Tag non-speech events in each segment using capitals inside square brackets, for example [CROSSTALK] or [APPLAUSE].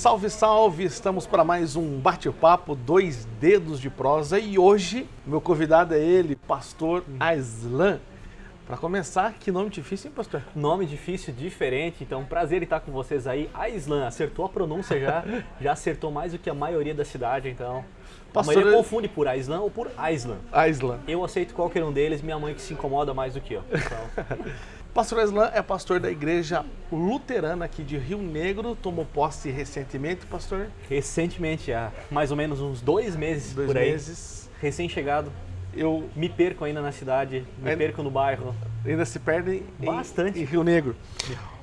Salve, salve! Estamos para mais um bate-papo, dois dedos de prosa e hoje meu convidado é ele, pastor Aislan. Para começar, que nome difícil, hein, pastor? Nome difícil, diferente, então prazer em estar com vocês aí. Aislan, acertou a pronúncia já, [LAUGHS] já acertou mais do que a maioria da cidade, então. Pastor, a maioria confunde por Aislan ou por Aislan. Aislan. Eu aceito qualquer um deles, minha mãe que se incomoda mais do que eu. Então, [LAUGHS] Pastor Aislan é pastor da igreja luterana aqui de Rio Negro, tomou posse recentemente, pastor? recentemente, há mais ou menos uns dois meses Dois por aí, meses. recém-chegado, Eu me perco ainda na cidade, me Ainda- perco no bairro. ainda se perde em- Bastante. em Rio Negro.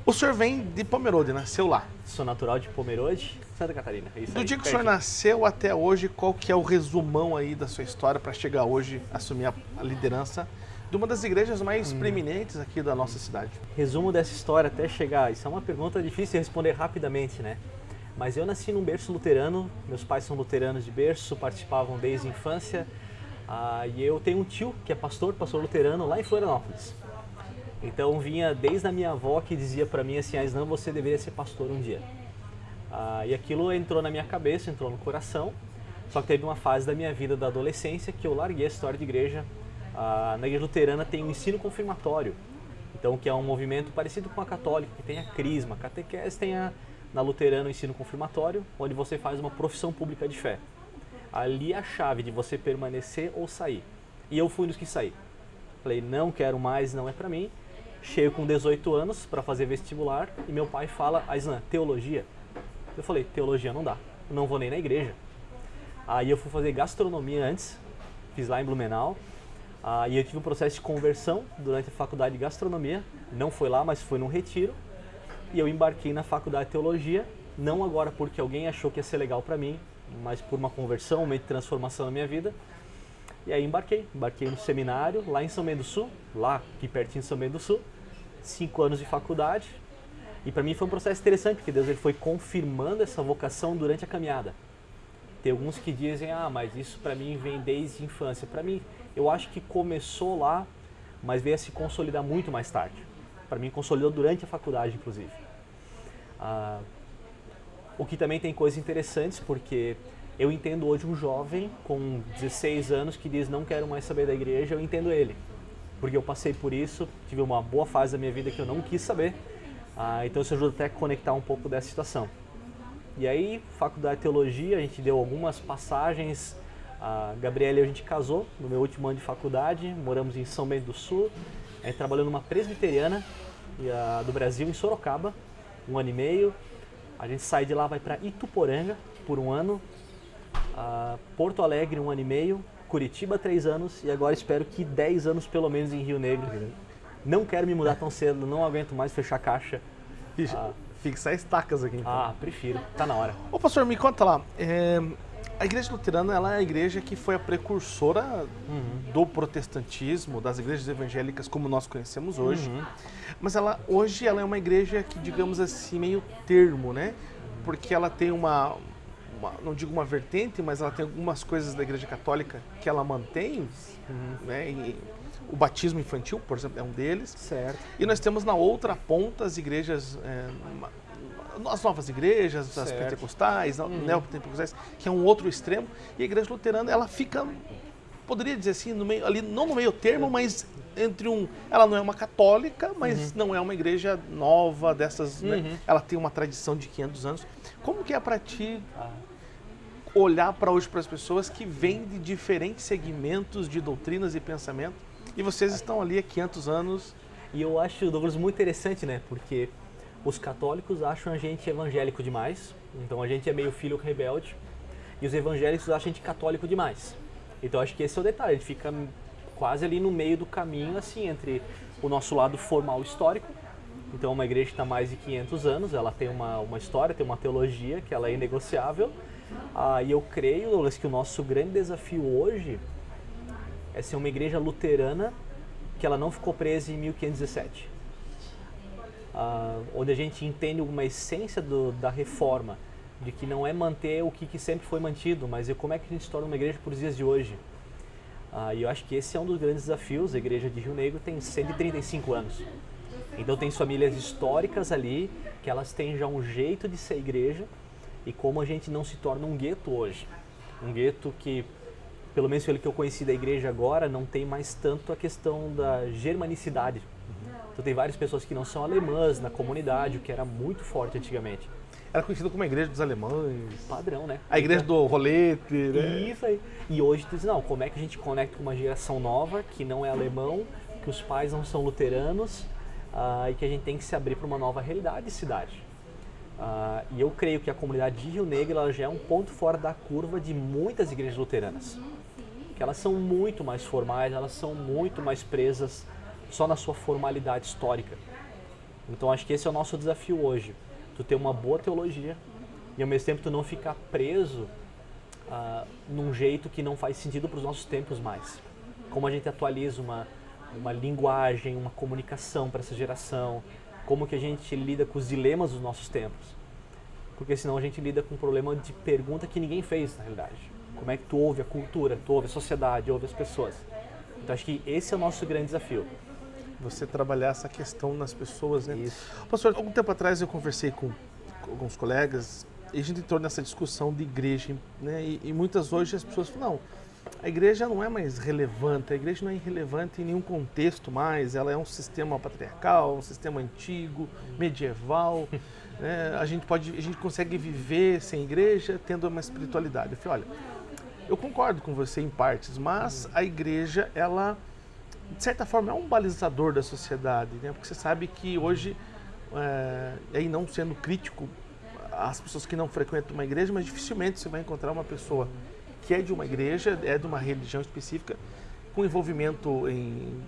O senhor vem de Pomerode, nasceu lá. Sou natural de Pomerode, Santa Catarina. É isso Do aí, dia que o senhor nasceu até hoje, qual que é o resumão aí da sua história para chegar hoje assumir a liderança de uma das igrejas mais Hum. preeminentes aqui da nossa cidade? Resumo dessa história até chegar. Isso é uma pergunta difícil de responder rapidamente, né? Mas eu nasci num berço luterano, meus pais são luteranos de berço, participavam desde a infância. Ah, e eu tenho um tio que é pastor, pastor luterano lá em Florianópolis. Então vinha desde a minha avó que dizia para mim assim, Aislan, você deveria ser pastor um dia. Ah, e aquilo entrou na minha cabeça, entrou no coração. Só que teve uma fase da minha vida da adolescência que eu larguei a história de igreja. Ah, na igreja luterana tem o ensino confirmatório. Então, que é um movimento parecido com a católica, que tem a crisma. A catequese tem a, na luterana o ensino confirmatório, onde você faz uma profissão pública de fé. Ali é a chave de você permanecer ou sair. E eu fui dos que saí. Falei, não quero mais, não é pra mim. Chego com 18 anos para fazer vestibular e meu pai fala, Aislan, teologia? Eu falei, teologia não dá, não vou nem na igreja. Aí eu fui fazer gastronomia antes, fiz lá em Blumenau. Aí eu tive um processo de conversão durante a faculdade de gastronomia. Não foi lá, mas foi num retiro. E eu embarquei na faculdade de teologia, não agora porque alguém achou que ia ser legal para mim, mas por uma conversão, um momento de transformação na minha vida. E aí embarquei, embarquei no seminário lá em São Bento do Sul, lá aqui pertinho de São Bento do Sul, cinco anos de faculdade. E para mim foi um processo interessante, porque Deus ele foi confirmando essa vocação durante a caminhada. Tem alguns que dizem, ah, mas isso para mim vem desde a infância. Para mim, eu acho que começou lá, mas veio a se consolidar muito mais tarde. Para mim, consolidou durante a faculdade, inclusive. Ah, o que também tem coisas interessantes, porque eu entendo hoje um jovem com 16 anos que diz não quero mais saber da igreja, eu entendo ele. Porque eu passei por isso, tive uma boa fase da minha vida que eu não quis saber. Ah, então isso ajuda até a conectar um pouco dessa situação. E aí, faculdade de teologia, a gente deu algumas passagens. A Gabriela e a gente casou no meu último ano de faculdade, moramos em São Bento do Sul. A gente trabalhou numa presbiteriana do Brasil, em Sorocaba, um ano e meio. A gente sai de lá, vai para Ituporanga por um ano, Porto Alegre um ano e meio, Curitiba três anos e agora espero que 10 anos pelo menos em Rio Negro. Não quero me mudar tão cedo, não aguento mais fechar caixa. Ixi, Ah. Fixar estacas aqui. Então. Ah, prefiro, tá na hora. Ô pastor, me conta lá. é, a igreja luterana ela é a igreja que foi a precursora Uhum. do protestantismo, das igrejas evangélicas como nós conhecemos hoje. Uhum. Mas ela hoje ela é uma igreja que, digamos assim, meio termo, né? Porque ela tem uma, uma- não digo uma vertente, mas ela tem algumas coisas da igreja católica que ela mantém, né? E o batismo infantil, por exemplo, é um deles. Certo. E nós temos na outra ponta as igrejas, é, as novas igrejas, as Certo. pentecostais, Uhum. neopentecostais, que é um outro extremo. E a igreja luterana, ela fica, poderia dizer assim, no meio, ali, não no meio termo, mas entre um... Ela não é uma católica, mas não é uma igreja nova dessas... né? Uhum. Ela tem uma tradição de 500 anos. Como que é para ti Ah, olhar para hoje para as pessoas que vêm de diferentes segmentos de doutrinas e pensamento e vocês estão ali há 500 anos E eu acho, Douglas, muito interessante, né? Porque os católicos acham a gente evangélico demais, então a gente é meio filho rebelde, e os evangélicos acham a gente católico demais. Então acho que esse é o detalhe, a gente fica quase ali no meio do caminho, assim, entre o nosso lado formal histórico, então uma igreja que está mais de 500 anos, ela tem uma, uma história, tem uma teologia que ela é inegociável, ah, e eu creio, Douglas, que o nosso grande desafio hoje é ser uma igreja luterana que ela não ficou presa em 1517. Ah, onde a gente entende uma essência do- da reforma, de que não é manter o que, que sempre foi mantido, mas é como é que a gente torna uma igreja por dias de hoje. Ah, e eu acho que esse é um dos grandes desafios. A igreja de Rio Negro tem 135 anos. Então tem famílias históricas ali, que elas têm já um jeito de ser igreja, e como a gente não se torna um gueto hoje. Um gueto que, pelo menos pelo que eu conheci da igreja agora, não tem mais tanto a questão da germanicidade. Então tem várias pessoas que não são alemãs na comunidade, o que era muito forte antigamente. Era conhecido como a igreja dos alemães. Padrão, né? A igreja do rolete, né? Isso aí. E hoje tu diz, não, como é que a gente conecta com uma geração nova, que não é alemão, que os pais não são luteranos, uh, e que a gente tem que se abrir para uma nova realidade de cidade. Uh, e eu creio que a comunidade de Rio Negro ela já é um ponto fora da curva de muitas igrejas luteranas. Que elas são muito mais formais, elas são muito mais presas só na sua formalidade histórica. Então acho que esse é o nosso desafio hoje. Tu ter uma boa teologia e ao mesmo tempo tu não ficar preso uh, num jeito que não faz sentido para os nossos tempos mais. Como a gente atualiza uma, uma linguagem, uma comunicação para essa geração, como que a gente lida com os dilemas dos nossos tempos. Porque senão a gente lida com um problema de pergunta que ninguém fez na realidade. Como é que tu ouve a cultura, tu ouve a sociedade, ouve as pessoas. Então acho que esse é o nosso grande desafio você trabalhar essa questão nas pessoas, né? Isso. Pastor, algum tempo atrás eu conversei com, com alguns colegas e a gente entrou nessa discussão de igreja, né? E, e, muitas hoje as pessoas falam, não, a igreja não é mais relevante, a igreja não é irrelevante em nenhum contexto mais, ela é um sistema patriarcal, um sistema antigo, medieval, [LAUGHS] né? a gente pode, a gente consegue viver sem igreja tendo uma espiritualidade. Eu falei, olha, eu concordo com você em partes, mas a igreja, ela de certa forma, é um balizador da sociedade, né? porque você sabe que hoje, é, aí não sendo crítico às pessoas que não frequentam uma igreja, mas dificilmente você vai encontrar uma pessoa que é de uma igreja, é de uma religião específica, com envolvimento em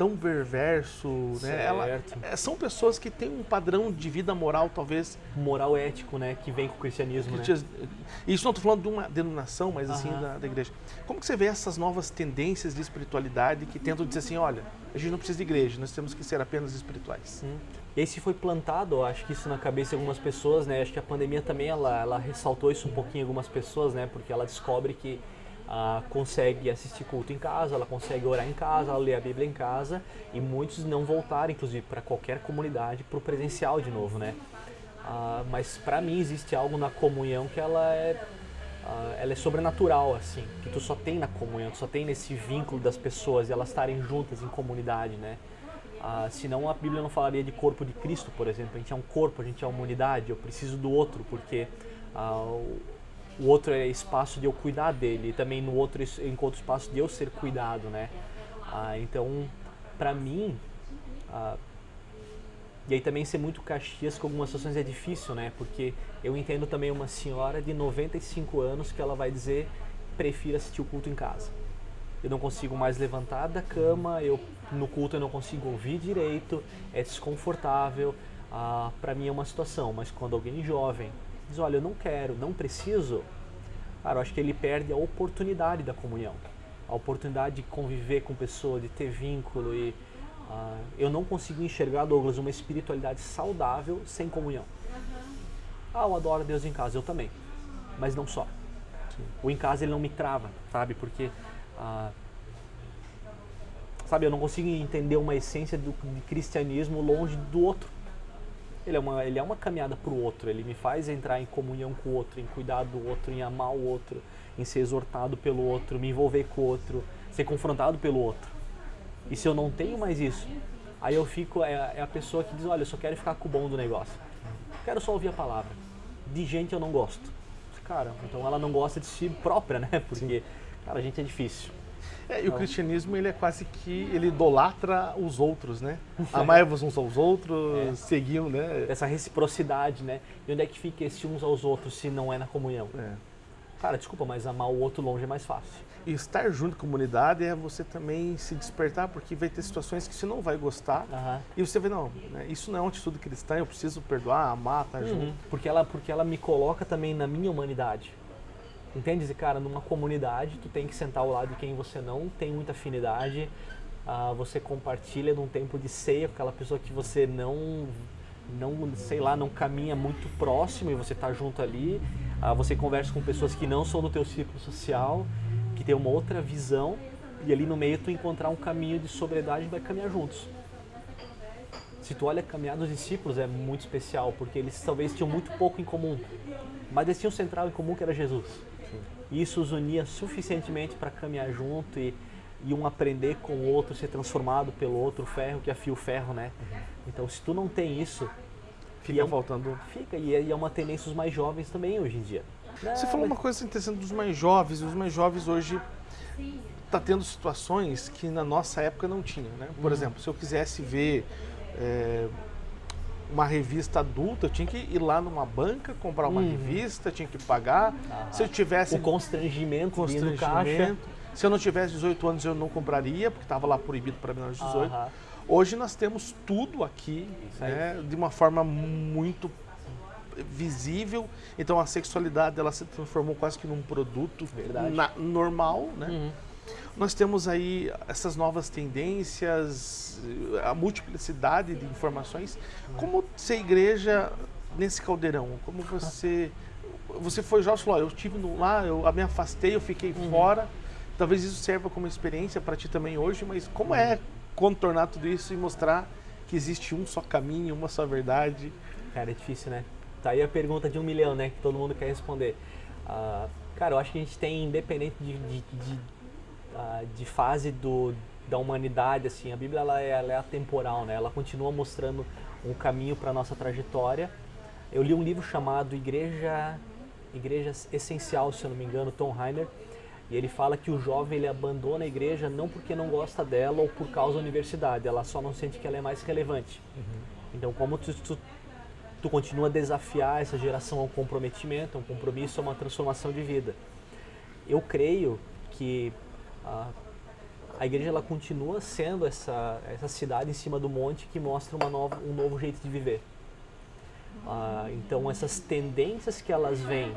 tão perverso, né? Ela, é, são pessoas que têm um padrão de vida moral, talvez... Moral ético, né? Que vem com o cristianismo, né? Isso não estou falando de uma denominação, mas assim, da, da, igreja. Como que você vê essas novas tendências de espiritualidade que tentam dizer assim, olha, a gente não precisa de igreja, nós temos que ser apenas espirituais? Hum. Esse foi plantado, acho que isso na cabeça de algumas pessoas, né? Acho que a pandemia também, ela, ela ressaltou isso um pouquinho em algumas pessoas, né? Porque ela descobre que ah, consegue assistir culto em casa, ela consegue orar em casa, ela lê a Bíblia em casa e muitos não voltaram, inclusive, para qualquer comunidade, para o presencial de novo, né? Ah, mas para mim existe algo na comunhão que ela é, ah, ela é sobrenatural, assim, que tu só tem na comunhão, tu só tem nesse vínculo das pessoas e elas estarem juntas em comunidade, né? Ah, senão a Bíblia não falaria de corpo de Cristo, por exemplo. A gente é um corpo, a gente é uma unidade. Eu preciso do outro porque ah, o outro é espaço de eu cuidar dele, e também no outro eu encontro espaço de eu ser cuidado, né? Ah, então, para mim, ah, e aí também ser muito caxias com algumas situações é difícil, né? Porque eu entendo também uma senhora de 95 anos que ela vai dizer prefiro assistir o culto em casa. Eu não consigo mais levantar da cama, eu no culto eu não consigo ouvir direito, é desconfortável. Ah, para mim é uma situação, mas quando alguém jovem diz, olha, eu não quero, não preciso, cara, eu acho que ele perde a oportunidade da comunhão, a oportunidade de conviver com pessoas, de ter vínculo e uh, eu não consigo enxergar, Douglas, uma espiritualidade saudável sem comunhão. Ah, eu adoro Deus em casa, eu também, mas não só. Sim. O em casa ele não me trava, sabe? Porque uh, sabe, eu não consigo entender uma essência do, de cristianismo longe do outro. Ele é uma, ele é uma caminhada para o outro, ele me faz entrar em comunhão com o outro, em cuidar do outro, em amar o outro, em ser exortado pelo outro, me envolver com o outro, ser confrontado pelo outro. E se eu não tenho mais isso, aí eu fico, é, é a pessoa que diz, olha, eu só quero ficar com o bom do negócio. Quero só ouvir a palavra. De gente eu não gosto. Cara, então ela não gosta de si própria, né? [LAUGHS] Porque, cara, a gente é difícil. É, e o cristianismo ele é quase que ele idolatra os outros, né? [LAUGHS] Amai-vos uns aos outros, é. seguiam, né? Essa reciprocidade, né? E onde é que fica esse uns aos outros se não é na comunhão? É. Cara, desculpa, mas amar o outro longe é mais fácil. E estar junto com a comunidade é você também se despertar, porque vai ter situações que você não vai gostar. Uhum. E você vê, não, né, isso não é uma atitude cristã, eu preciso perdoar, amar, estar uhum. junto. Porque ela, porque ela me coloca também na minha humanidade. Entende? Cara, numa comunidade, tu tem que sentar ao lado de quem você não tem muita afinidade, uh, você compartilha num tempo de ceia com aquela pessoa que você não, não, sei lá, não caminha muito próximo e você tá junto ali, uh, você conversa com pessoas que não são do teu círculo social, que tem uma outra visão, e ali no meio tu encontrar um caminho de sobriedade e vai caminhar juntos. se tu olha a caminhada dos discípulos é muito especial, porque eles talvez tinham muito pouco em comum, mas eles tinham um central em comum que era Jesus. E isso os unia suficientemente para caminhar junto e, e um aprender com o outro, ser transformado pelo outro, ferro que afia o ferro, né? Então se tu não tem isso, Fica é faltando. fica, e é, e é uma tendência dos mais jovens também hoje em dia. Você falou mas- uma coisa interessante dos mais jovens. Os mais jovens hoje tá tendo situações que na nossa época não tinha, né? Por Uhum. exemplo, se eu quisesse ver é, uma revista adulta, eu tinha que ir lá numa banca, comprar uma Uhum. revista, tinha que pagar. Aham. Se eu tivesse o constrangimento, no caixa. constrangimento, se eu não tivesse 18 anos eu não compraria, porque estava lá proibido para menores de 18. Aham. Hoje nós temos tudo aqui, né, de uma forma muito visível. Então a sexualidade ela se transformou quase que num produto na- normal, né? Uhum. Nós temos aí essas novas tendências, a multiplicidade de informações. Como ser igreja nesse caldeirão? Como você você foi jovem, falou, "Ó, eu estive lá, eu me afastei, eu fiquei Uhum. fora. Talvez isso sirva como experiência para ti também hoje, mas como é contornar tudo isso e mostrar que existe um só caminho, uma só verdade? Cara, é difícil, né? Tá aí a pergunta de um milhão, né? Que todo mundo quer responder. Ah, cara, eu acho que a gente tem, independente de, de, de, ah, de fase do, da humanidade, assim, a Bíblia ela é, ela é atemporal, né? Ela continua mostrando um caminho para nossa trajetória. Eu li um livro chamado Igreja, Igreja Essencial, se eu não me engano, Tom Heiner, e ele fala que o jovem ele abandona a igreja não porque não gosta dela ou por causa da universidade, ela só não sente que ela é mais relevante. Então, como tu, tu, tu continua a desafiar essa geração ao comprometimento, a um compromisso, a uma transformação de vida. Eu creio que a, a igreja ela continua sendo essa, essa cidade em cima do monte que mostra uma nova, um novo jeito de viver. Ah, então essas tendências que elas vêm,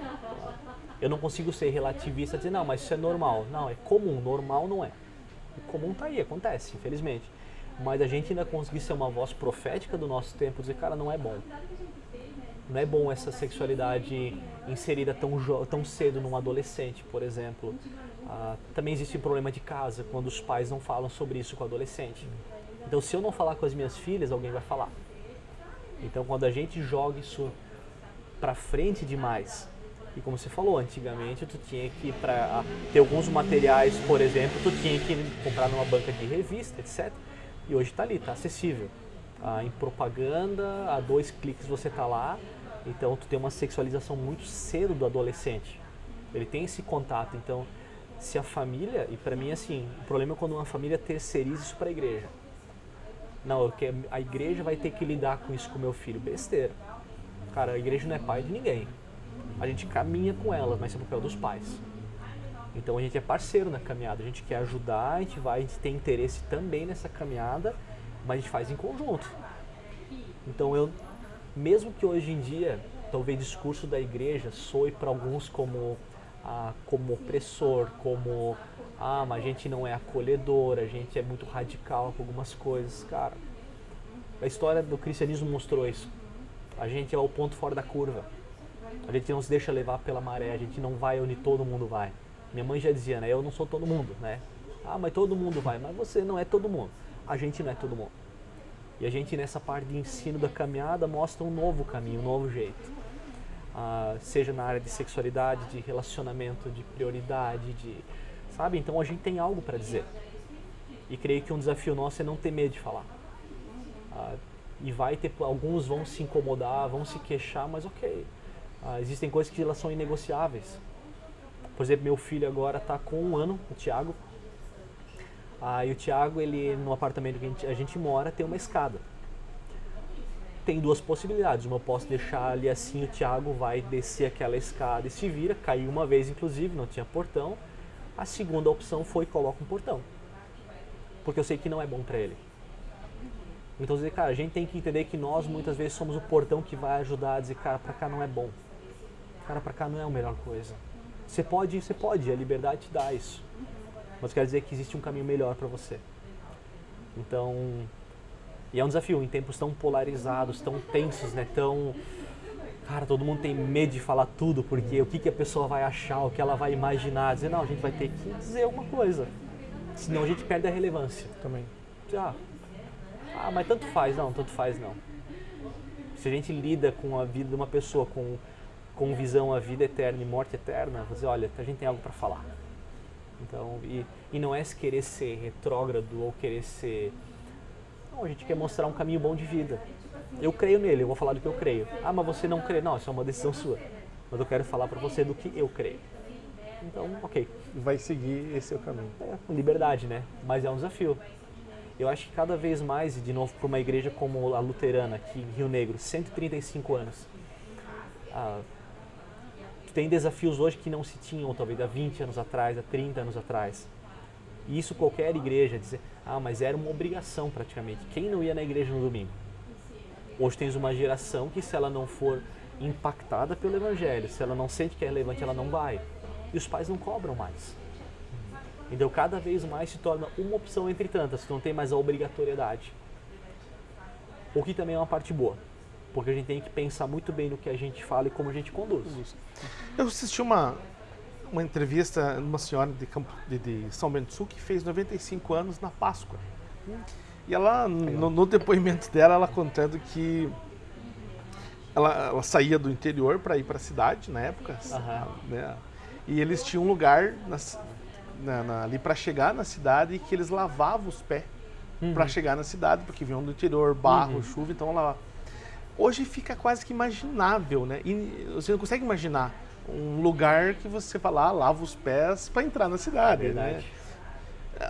eu não consigo ser relativista e dizer, não, mas isso é normal. Não, é comum, normal não é. O comum tá aí, acontece, infelizmente. Mas a gente ainda conseguir ser uma voz profética do nosso tempo, dizer, cara, não é bom. Não é bom essa sexualidade inserida tão, tão cedo num adolescente, por exemplo. Ah, também existe o problema de casa, quando os pais não falam sobre isso com o adolescente. Então, se eu não falar com as minhas filhas, alguém vai falar. Então, quando a gente joga isso pra frente demais, e como você falou, antigamente tu tinha que para ter alguns materiais, por exemplo, tu tinha que comprar numa banca de revista, etc. E hoje está ali, está acessível. Ah, em propaganda, a dois cliques você está lá. Então tu tem uma sexualização muito cedo do adolescente. Ele tem esse contato. Então, se a família, e para mim assim, o problema é quando uma família terceiriza isso para a igreja. Não, quero, a igreja vai ter que lidar com isso com o meu filho. Besteira. Cara, a igreja não é pai de ninguém. A gente caminha com ela, mas é papel dos pais. Então a gente é parceiro na caminhada, a gente quer ajudar, a gente vai, a gente tem interesse também nessa caminhada, mas a gente faz em conjunto. Então eu, mesmo que hoje em dia, talvez o discurso da igreja soe para alguns como ah, como opressor, como ah, mas a gente não é acolhedor, a gente é muito radical com algumas coisas, cara. A história do cristianismo mostrou isso. A gente é o ponto fora da curva. A gente não se deixa levar pela maré, a gente não vai onde todo mundo vai. Minha mãe já dizia, né? Eu não sou todo mundo, né? Ah, mas todo mundo vai. Mas você não é todo mundo. A gente não é todo mundo. E a gente, nessa parte de ensino da caminhada, mostra um novo caminho, um novo jeito. Ah, seja na área de sexualidade, de relacionamento, de prioridade, de. Sabe? Então a gente tem algo para dizer. E creio que um desafio nosso é não ter medo de falar. Ah, e vai ter. Alguns vão se incomodar, vão se queixar, mas ok. Ah, existem coisas que elas são inegociáveis. Por exemplo, meu filho agora está com um ano, o Thiago. Ah, e o Thiago, ele no apartamento que a gente, a gente mora, tem uma escada. Tem duas possibilidades. Uma eu posso deixar ali assim, o Thiago vai descer aquela escada e se vira. Caiu uma vez, inclusive, não tinha portão. A segunda opção foi coloca um portão. Porque eu sei que não é bom para ele. Então, dizer, cara, a gente tem que entender que nós muitas vezes somos o portão que vai ajudar a dizer, cara, pra cá não é bom. Cara, pra cá não é a melhor coisa. Você pode, você pode, a liberdade te dá isso. Mas quer dizer que existe um caminho melhor para você. Então, e é um desafio em tempos tão polarizados, tão tensos, né? Tão cara, todo mundo tem medo de falar tudo porque o que, que a pessoa vai achar, o que ela vai imaginar, dizer não, a gente vai ter que dizer alguma coisa. Senão a gente perde a relevância. Também. Ah, Ah, mas tanto faz, não, tanto faz não. Se a gente lida com a vida de uma pessoa com, com visão a vida eterna e morte eterna, você olha, a gente tem algo para falar. Então, e, e não é querer ser retrógrado ou querer ser. Não, a gente quer mostrar um caminho bom de vida. Eu creio nele, eu vou falar do que eu creio. Ah, mas você não crê. Não, isso é uma decisão sua. Mas eu quero falar para você do que eu creio. Então, ok. Vai seguir esse o caminho. É, com liberdade, né? Mas é um desafio. Eu acho que cada vez mais, de novo, para uma igreja como a luterana, aqui em Rio Negro, 135 anos, ah, tem desafios hoje que não se tinham, talvez, há 20 anos atrás, há 30 anos atrás. E isso qualquer igreja dizer, ah, mas era uma obrigação praticamente. Quem não ia na igreja no domingo? Hoje tens uma geração que se ela não for impactada pelo evangelho, se ela não sente que é relevante, ela não vai. E os pais não cobram mais. Então cada vez mais se torna uma opção entre tantas, tu não tem mais a obrigatoriedade. O que também é uma parte boa, porque a gente tem que pensar muito bem no que a gente fala e como a gente conduz. Eu assisti uma, uma entrevista de uma senhora de, Campo, de, de São Bento do Sul que fez 95 anos na Páscoa. E ela, no, no depoimento dela, ela contando que ela, ela saía do interior para ir para a cidade na época, Uhum. né? E eles tinham um lugar na- na- ali para chegar na cidade que eles lavavam os pés Uhum. para chegar na cidade, porque vinham do interior, barro, Uhum. chuva, então ela hoje fica quase que imaginável, né? E você não consegue imaginar um lugar que você fala, ah, lava os pés para entrar na cidade, né? Verdade.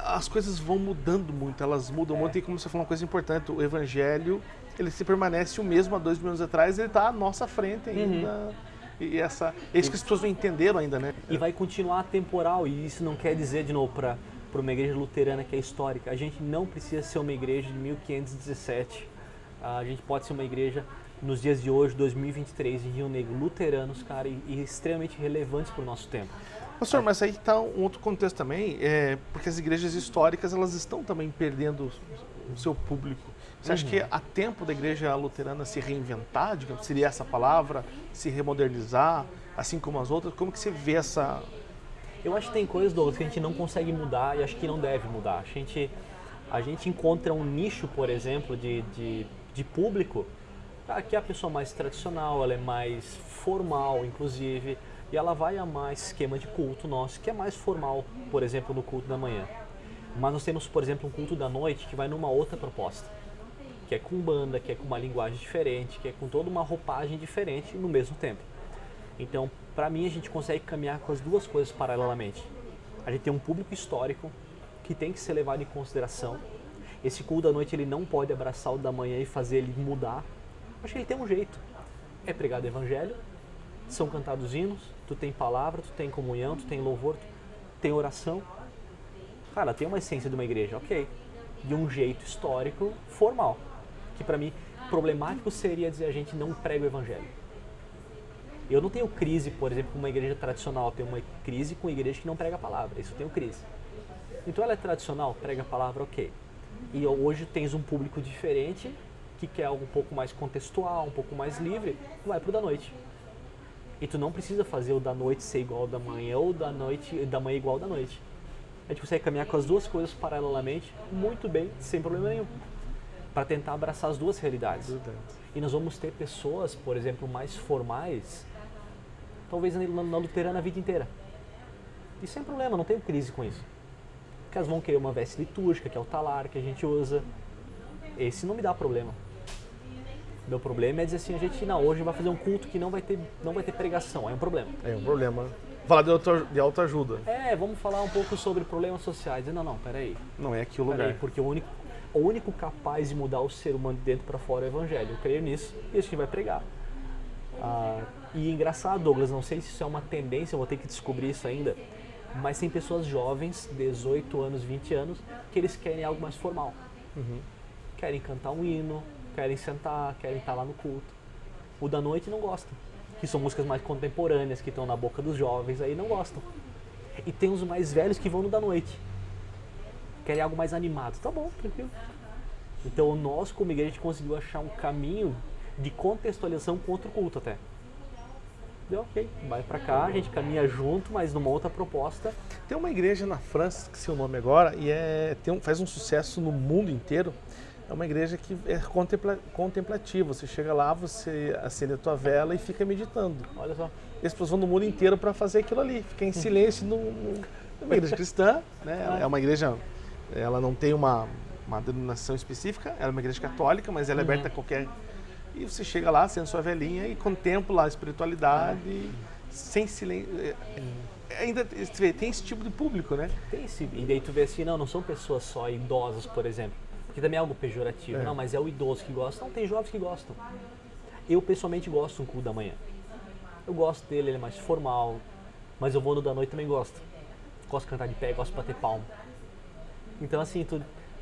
As coisas vão mudando muito, elas mudam É. muito e como você falou uma coisa importante, o evangelho, ele se permanece o mesmo há dois mil anos atrás, ele está à nossa frente ainda. E essa, é isso que as pessoas não entenderam ainda, né? E vai continuar temporal, e isso não quer dizer, de novo, para uma igreja luterana que é histórica, a gente não precisa ser uma igreja de 1517. A gente pode ser uma igreja nos dias de hoje, 2023, em Rio Negro, luteranos, cara, e, e extremamente relevantes para o nosso tempo. Pastor, mas aí está um outro contexto também, é, porque as igrejas históricas elas estão também perdendo o seu público. Você acha que há tempo da igreja luterana se reinventar, digamos, seria essa palavra, se remodernizar, assim como as outras? Como que você vê essa... Eu acho que tem coisas, Douglas, que a gente não consegue mudar e acho que não deve mudar. A gente, a gente encontra um nicho, por exemplo, de, de, de público, que é a pessoa mais tradicional, ela é mais formal, inclusive, e ela vai amar esse esquema de culto nosso, que é mais formal, por exemplo, no culto da manhã. Mas nós temos, por exemplo, um culto da noite que vai numa outra proposta, que é com banda, que é com uma linguagem diferente, que é com toda uma roupagem diferente no mesmo tempo. Então, para mim, a gente consegue caminhar com as duas coisas paralelamente. A gente tem um público histórico que tem que ser levado em consideração. Esse culto da noite ele não pode abraçar o da manhã e fazer ele mudar. Acho que ele tem um jeito. É pregado evangelho, são cantados hinos, tu tem palavra, tu tem comunhão, tu tem louvor, tu tem oração. Cara, tem uma essência de uma igreja, ok. De um jeito histórico, formal. Que para mim, problemático seria dizer a gente não prega o evangelho. Eu não tenho crise, por exemplo, com uma igreja tradicional. Eu tenho uma crise com igreja que não prega a palavra. Isso eu tenho crise. Então ela é tradicional, prega a palavra, ok. E hoje tens um público diferente que quer algo um pouco mais contextual, um pouco mais livre, vai pro da noite. E tu não precisa fazer o da noite ser igual ao da manhã ou da noite da manhã igual ao da noite. A gente consegue caminhar com as duas coisas paralelamente muito bem, sem problema nenhum. Para tentar abraçar as duas realidades. E nós vamos ter pessoas, por exemplo, mais formais, talvez na, na luterana a vida inteira. E sem problema, não tenho crise com isso. Porque elas vão querer uma veste litúrgica, que é o talar que a gente usa. Esse não me dá problema. Meu problema é dizer assim, a gente não, hoje vai fazer um culto que não vai ter, não vai ter pregação, é um problema. É um problema. Falar de, auto, de autoajuda. É, vamos falar um pouco sobre problemas sociais. Não, não, peraí. Não é aqui o lugar. Peraí, porque o único, o único capaz de mudar o ser humano de dentro para fora é o evangelho. Eu creio nisso e a gente vai pregar. Ah, e engraçado, Douglas, não sei se isso é uma tendência, eu vou ter que descobrir isso ainda, mas tem pessoas jovens, 18 anos, 20 anos, que eles querem algo mais formal. Querem cantar um hino, querem sentar, querem estar lá no culto. O da noite não gosta, que são músicas mais contemporâneas, que estão na boca dos jovens, aí não gostam. E tem os mais velhos que vão no da noite. Querem algo mais animado. Tá bom, tranquilo. Então nós, como igreja, a gente conseguiu achar um caminho de contextualização com outro culto até. Deu ok, vai pra cá, a gente caminha junto, mas numa outra proposta. Tem uma igreja na França, que sei o nome agora, e é, tem um- faz um sucesso no mundo inteiro. É uma igreja que é contempla, contemplativa. Você chega lá, você acende a tua vela e fica meditando. Olha só. E as pessoas vão no mundo inteiro para fazer aquilo ali, ficar em [LAUGHS] silêncio no, no, numa igreja cristã, né? É uma igreja, ela não tem uma, uma denominação específica, ela é uma igreja católica, mas ela é aberta a qualquer. E você chega lá, acende sua velhinha e contempla a espiritualidade sem silêncio. É, ainda tem esse tipo de público, né? Tem esse. E daí tu vê assim, não, não são pessoas só idosas, por exemplo. Que também é algo pejorativo. É. Não, mas é o idoso que gosta. Não, tem jovens que gostam. Eu pessoalmente gosto do culto da manhã. Eu gosto dele, ele é mais formal. Mas eu vou no da noite também gosto. Gosto de cantar de pé, gosto de bater palma. Então assim, tu,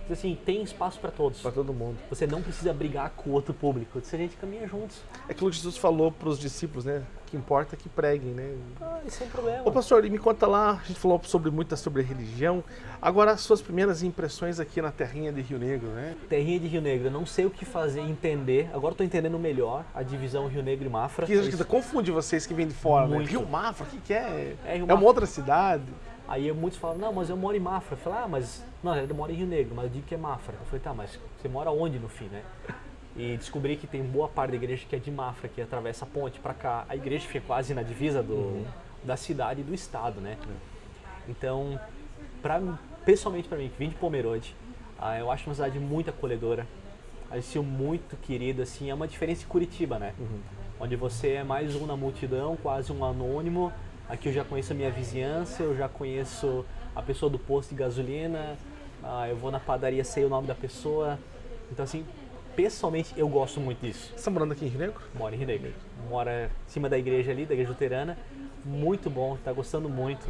assim, tem espaço para todos. Para todo mundo. Você não precisa brigar com o outro público. Se a gente caminha juntos. É aquilo que Jesus falou para os discípulos, né? Que importa é que preguem, né? Ah, é um problema. Ô pastor, e me conta lá, a gente falou sobre muito sobre religião. Agora as suas primeiras impressões aqui na terrinha de Rio Negro, né? Terrinha de Rio Negro, eu não sei o que fazer, entender. Agora estou entendendo melhor a divisão Rio Negro e Mafra. Que Isso- confunde vocês que vêm de fora, né? Muito. Rio Mafra, o que, que é? É, Rio uma outra cidade. Aí muitos falam, não, mas eu moro em Mafra. Eu falei, ah, mas não, eu moro em Rio Negro, mas eu digo que é Mafra. Eu falei, tá, mas você mora onde no fim, né? E descobri que tem boa parte da igreja que é de Mafra, que atravessa a ponte para cá. A igreja fica quase na divisa do, da cidade e do estado, né? Então, pra, pessoalmente para mim, que vim de Pomerode, ah, eu acho uma cidade muito acolhedora. Acho muito querida, assim, é uma diferença de Curitiba, né? Onde você é mais um na multidão, quase um anônimo. Aqui eu já conheço a minha vizinhança, eu já conheço a pessoa do posto de gasolina, ah, eu vou na padaria, sei o nome da pessoa. Então, assim, pessoalmente eu gosto muito disso. Você está morando aqui em Rio Negro? Mora em Rio Negro. Mora em cima da igreja ali, da igreja luterana. Muito bom, tá gostando muito.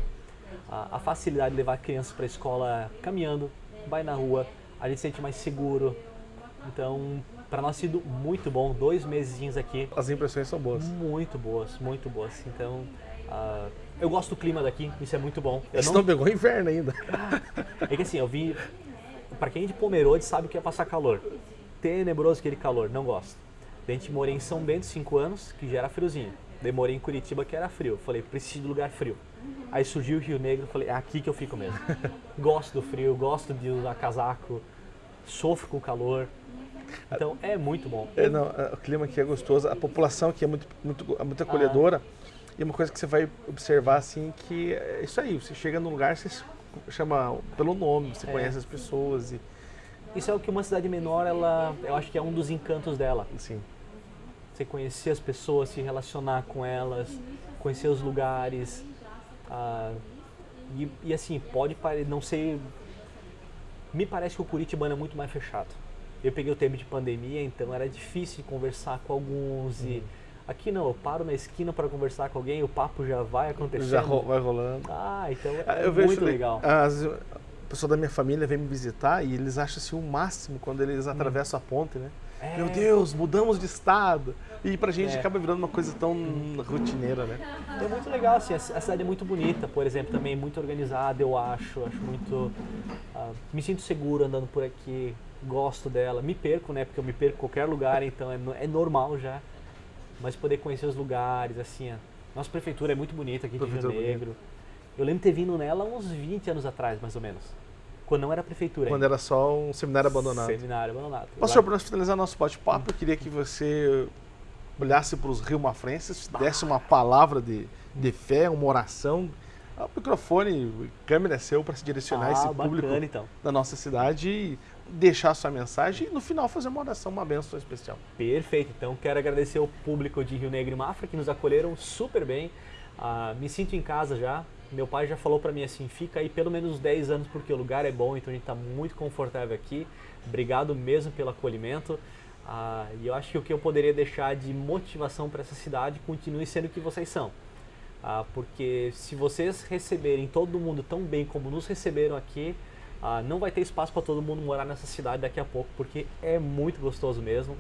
A, a facilidade de levar crianças para a escola caminhando, vai na rua, a gente se sente mais seguro. Então, para nós sido muito bom, dois mesezinhos aqui, As impressões são boas. muito boas, muito boas. Então, ah, eu gosto do clima daqui, isso é muito bom. Eu Você não pegou inverno ainda. é que assim, eu vi. Pra quem é de Pomerode sabe o que é passar calor. Tenebroso aquele calor, não gosto. A gente morei em São Bento 5 anos, que já era friozinho. Daí morei em Curitiba, que era frio. Falei, preciso de lugar frio. Aí surgiu o Rio Negro, falei, é aqui que eu fico mesmo. [LAUGHS] gosto do frio, gosto de usar casaco, sofro com o calor. Então é muito bom. É, não, é, o clima aqui é gostoso, a população aqui é muito, muito, é muito acolhedora. E uma coisa que você vai observar assim que é isso aí, você chega num lugar, você chama pelo nome, você É. conhece as pessoas e Isso é o que uma cidade menor, ela, eu acho que é um dos encantos dela. assim. você conhecer as pessoas, se relacionar com elas, conhecer os lugares. ah, e, e assim, pode pare- não sei. Me parece que o Curitibano é muito mais fechado. Eu peguei o tempo de pandemia, então era difícil conversar com alguns. E aqui não, eu paro na esquina para conversar com alguém, o papo já vai acontecendo. Já ro- vai rolando. Ah, então Ah, é Eu vejo muito le- legal. As, o pessoal da minha família vem me visitar e eles acham assim o máximo quando eles atravessam a ponte, né? É. Meu Deus, mudamos de estado. E pra gente É. acaba virando uma coisa tão rotineira, né? É muito legal, assim, a ci- a cidade é muito bonita, por exemplo, também muito organizada, eu acho, acho muito... ah, me sinto seguro andando por aqui, gosto dela, me perco, né, porque eu me perco em qualquer lugar, então é, é normal já, mas poder conhecer os lugares, assim, a nossa prefeitura é muito bonita aqui de Rio Prefeitura bonita. Eu lembro de ter vindo nela uns 20 anos atrás, mais ou menos, quando não era prefeitura Quando ainda. era só um seminário abandonado. Seminário abandonado. Pastor, para nós finalizar nosso bate-papo, eu queria que você olhasse para os rio-mafrenses, desse uma palavra de, de fé, uma oração. O microfone, a câmera é seu para se direcionar ah, esse bacana, público então. da nossa cidade e deixar sua mensagem e no final fazer uma oração, uma bênção especial. Perfeito, então quero agradecer ao público de Rio Negro e Mafra que nos acolheram super bem. Ah, me sinto em casa já. Meu pai já falou para mim assim: fica aí pelo menos uns 10 anos porque o lugar é bom, então a gente está muito confortável aqui. Obrigado mesmo pelo acolhimento. Ah, e eu acho que o que eu poderia deixar de motivação para essa cidade continue sendo o que vocês são. Ah, porque se vocês receberem todo mundo tão bem como nos receberam aqui, ah, não vai ter espaço para todo mundo morar nessa cidade daqui a pouco, porque é muito gostoso mesmo.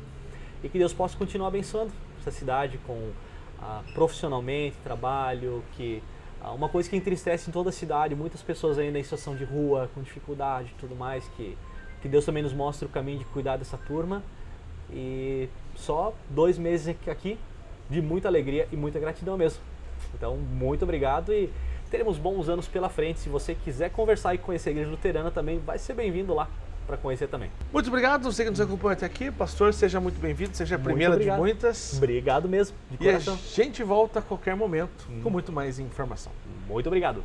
E que Deus possa continuar abençoando essa cidade com ah, profissionalmente, trabalho, que uma coisa que entristece em toda a cidade, muitas pessoas ainda em situação de rua, com dificuldade e tudo mais, que, que Deus também nos mostre o caminho de cuidar dessa turma. E só dois meses aqui de muita alegria e muita gratidão mesmo. Então, muito obrigado e teremos bons anos pela frente. Se você quiser conversar e conhecer a Igreja Luterana também, vai ser bem-vindo lá para conhecer também. Muito obrigado, você que nos acompanha até aqui. Pastor, seja muito bem-vindo, seja a primeira de muitas. Obrigado mesmo, de coração. E a gente volta a qualquer momento hum. com muito mais informação. Muito obrigado.